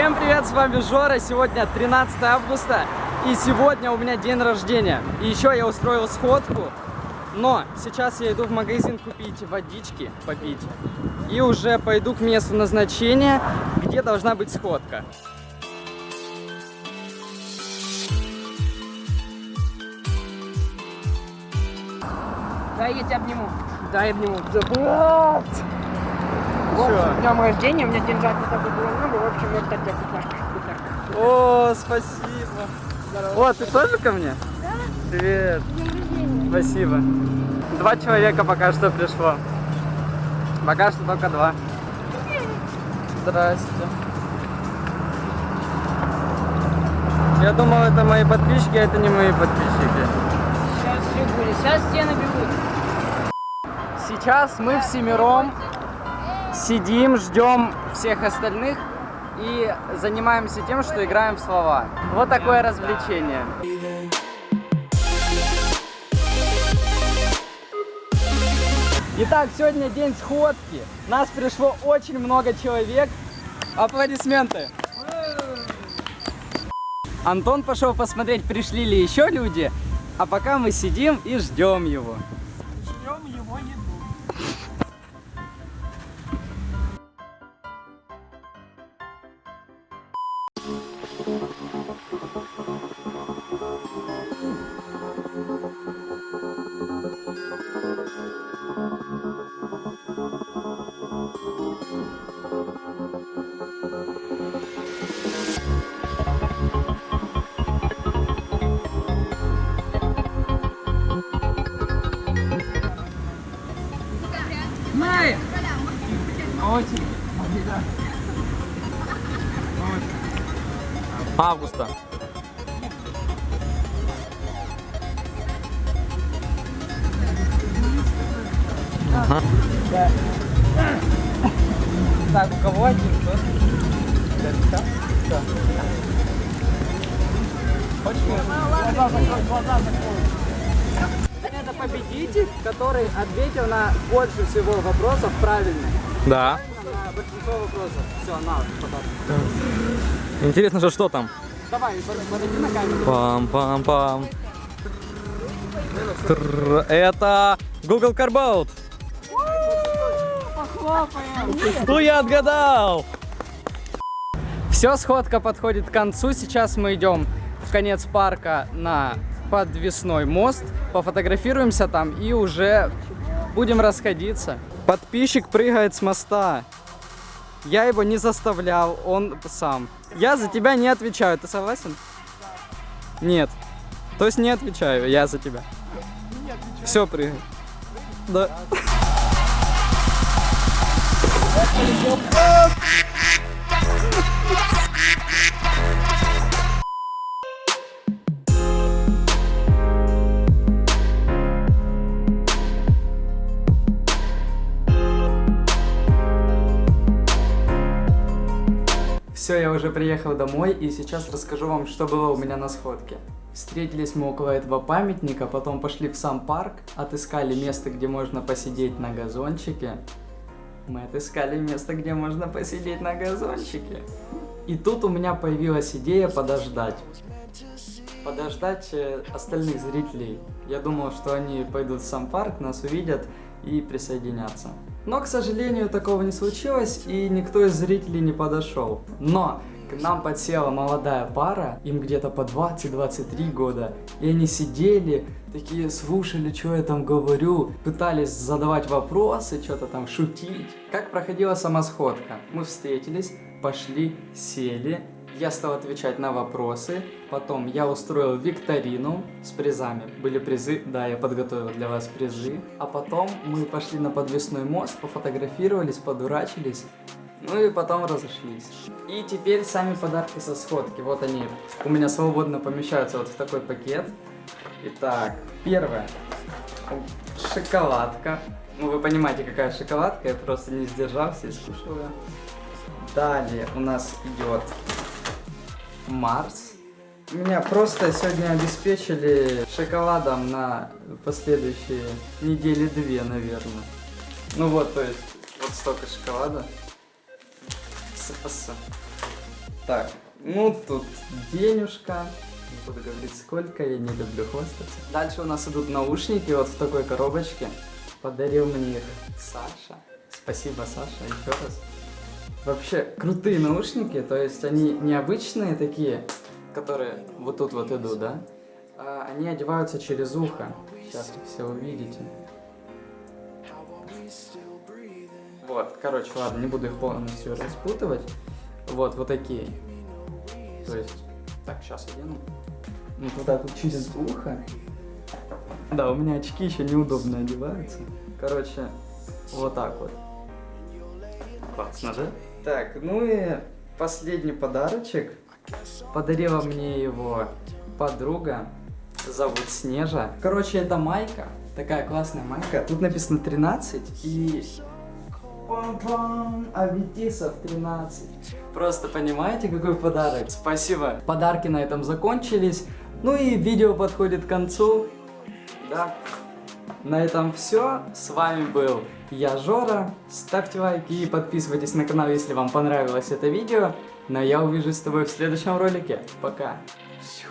Всем привет, с вами Жора, сегодня 13 августа, и сегодня у меня день рождения. И еще я устроил сходку, но сейчас я иду в магазин купить водички, попить, и уже пойду к месту назначения, где должна быть сходка. Дай я тебя обниму. Дай я обниму. Да, блядь! В с днем рождения, у меня деньжат не так было много, в общем, вот вкусняшка. вкусняшка. О, спасибо. О, ты тоже ко мне? Да. Привет. Спасибо. Два человека пока что пришло. Пока что только два. Здрасте. Я думал, это мои подписчики, а это не мои подписчики. Сейчас все будет, сейчас стены бегут. Сейчас мы всемиром сидим, ждем всех остальных и занимаемся тем, что играем в слова. Вот такое развлечение. Итак, сегодня день сходки. Нас пришло очень много человек. Аплодисменты. Антон пошел посмотреть, пришли ли еще люди, а пока мы сидим и ждем его. Ждем его еду. Августа. Так, у кого один? Кто? Да, да. Хочешь? Глаза закрой, глаза закрой. Это победитель, который ответил на больше всего вопросов правильно. Да. На большинство вопросов. Все, на, подарок. Интересно же, что там? Давай, под- подойди на камеру. Пам-пам-пам. Это Google Carbout. Ну я отгадал. Все, сходка подходит к концу. Сейчас мы идем в конец парка на подвесной мост. Пофотографируемся там и уже будем расходиться. Подписчик прыгает с моста. Я его не заставлял, он сам. Я за тебя не отвечаю, ты согласен? Нет. То есть не отвечаю, я за тебя. Все, прыгай. Да. Все, я уже приехал домой и сейчас расскажу вам, что было у меня на сходке. Встретились мы около этого памятника, потом пошли в сам парк, отыскали место, где можно посидеть на газончике. Мы отыскали место, где можно посидеть на газончике. И тут у меня появилась идея подождать. Подождать э, остальных зрителей. Я думал, что они пойдут в сам парк, нас увидят и присоединятся. Но, к сожалению, такого не случилось, и никто из зрителей не подошел. Но к нам подсела молодая пара, им где-то по 20-23 года, и они сидели, такие слушали, что я там говорю, пытались задавать вопросы, что-то там шутить. Как проходила сама сходка? Мы встретились, пошли, сели, я стал отвечать на вопросы, потом я устроил викторину с призами. Были призы, да, я подготовил для вас призы. А потом мы пошли на подвесной мост, пофотографировались, подурачились, ну и потом разошлись. И теперь сами подарки со сходки, вот они у меня свободно помещаются вот в такой пакет. Итак, первое, шоколадка. Ну вы понимаете, какая шоколадка, я просто не сдержался и скушал ее. Далее у нас идет Марс. Меня просто сегодня обеспечили шоколадом на последующие недели две, наверное. Ну вот, то есть, вот столько шоколада. С-с. Так, ну тут денежка. Не буду говорить сколько, я не люблю хвастаться. Дальше у нас идут наушники вот в такой коробочке. Подарил мне их Саша. Спасибо, Саша, еще раз. Вообще, крутые наушники, то есть они необычные такие, которые вот тут вот идут, да? А они одеваются через ухо. Сейчас все увидите. Вот, короче, ладно, не буду их полностью распутывать. Вот, вот такие. То есть, так, сейчас одену. Ну, туда тут через ухо. Да, у меня очки еще неудобно одеваются. Короче, вот так вот. Классно, да? Так, ну и последний подарочек. Подарила мне его подруга. Зовут Снежа. Короче, это майка. Такая классная майка. Тут написано 13 и... Пам-пам! Аветисов 13. Просто понимаете, какой подарок? Спасибо. Подарки на этом закончились. Ну и видео подходит к концу. Да. На этом все. С вами был я, Жора. Ставьте лайки и подписывайтесь на канал, если вам понравилось это видео. Но я увижусь с тобой в следующем ролике. Пока. Всю.